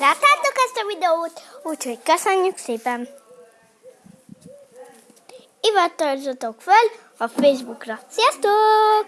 Láttátok ezt a videót? Úgyhogy köszönjük szépen! Iratkozzatok fel a Facebookra. Sziasztok!